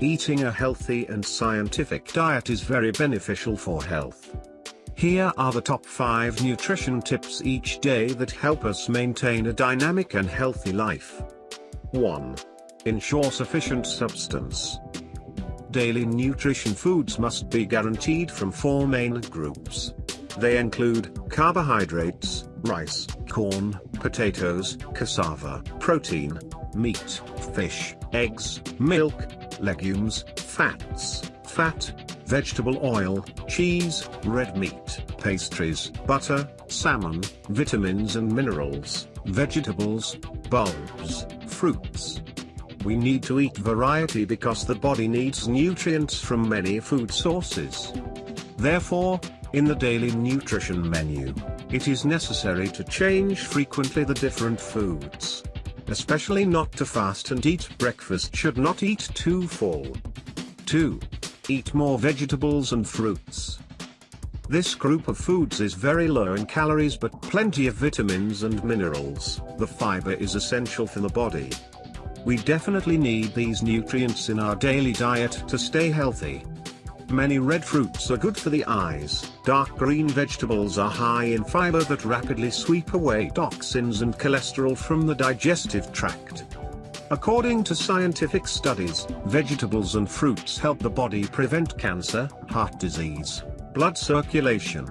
Eating a healthy and scientific diet is very beneficial for health. Here are the top 5 nutrition tips each day that help us maintain a dynamic and healthy life. 1. Ensure sufficient substance. Daily nutrition foods must be guaranteed from four main groups. They include carbohydrates, rice, corn, potatoes, cassava, protein, meat, fish, eggs, milk, legumes, fats, fat, vegetable oil, cheese, red meat, pastries, butter, salmon, vitamins and minerals, vegetables, bulbs, fruits. We need to eat variety because the body needs nutrients from many food sources. Therefore, in the daily nutrition menu, it is necessary to change frequently the different foods. Especially not to fast and eat breakfast should not eat too full. 2. Eat more vegetables and fruits. This group of foods is very low in calories but plenty of vitamins and minerals. The fiber is essential for the body. We definitely need these nutrients in our daily diet to stay healthy. Many red fruits are good for the eyes, dark green vegetables are high in fiber that rapidly sweep away toxins and cholesterol from the digestive tract. According to scientific studies, vegetables and fruits help the body prevent cancer, heart disease, blood circulation.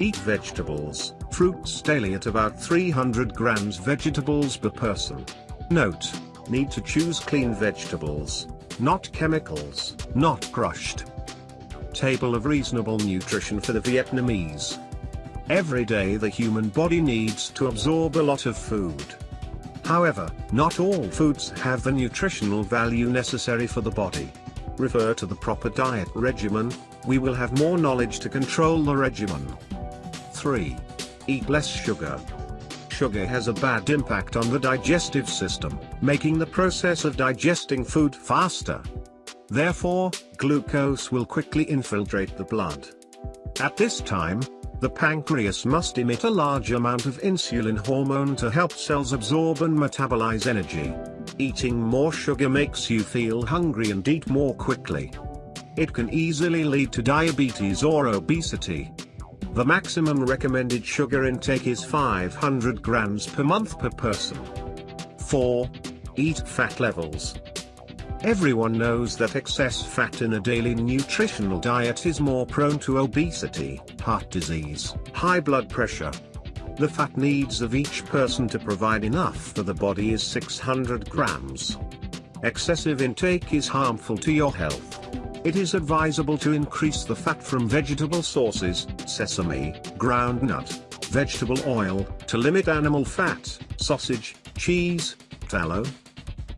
Eat vegetables, fruits daily at about 300 grams vegetables per person. Note, need to choose clean vegetables, not chemicals, not crushed. Table of reasonable nutrition for the Vietnamese. Every day the human body needs to absorb a lot of food. However, not all foods have the nutritional value necessary for the body. Refer to the proper diet regimen, we will have more knowledge to control the regimen. 3. Eat less sugar. Sugar has a bad impact on the digestive system, making the process of digesting food faster. Therefore, glucose will quickly infiltrate the blood. At this time, the pancreas must emit a large amount of insulin hormone to help cells absorb and metabolize energy. Eating more sugar makes you feel hungry and eat more quickly. It can easily lead to diabetes or obesity. The maximum recommended sugar intake is 500 grams per month per person. 4. Eat fat levels. Everyone knows that excess fat in a daily nutritional diet is more prone to obesity, heart disease, high blood pressure. The fat needs of each person to provide enough for the body is 600 grams. Excessive intake is harmful to your health. It is advisable to increase the fat from vegetable sources, sesame, groundnut, vegetable oil, to limit animal fat, sausage, cheese, tallow.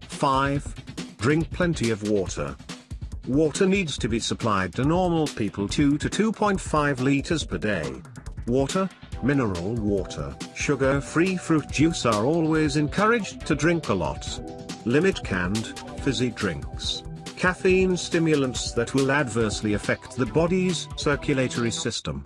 5. Drink plenty of water. Water needs to be supplied to normal people 2 to 2.5 liters per day. Water, mineral water, sugar-free fruit juice are always encouraged to drink a lot. Limit canned, fizzy drinks, caffeine stimulants that will adversely affect the body's circulatory system.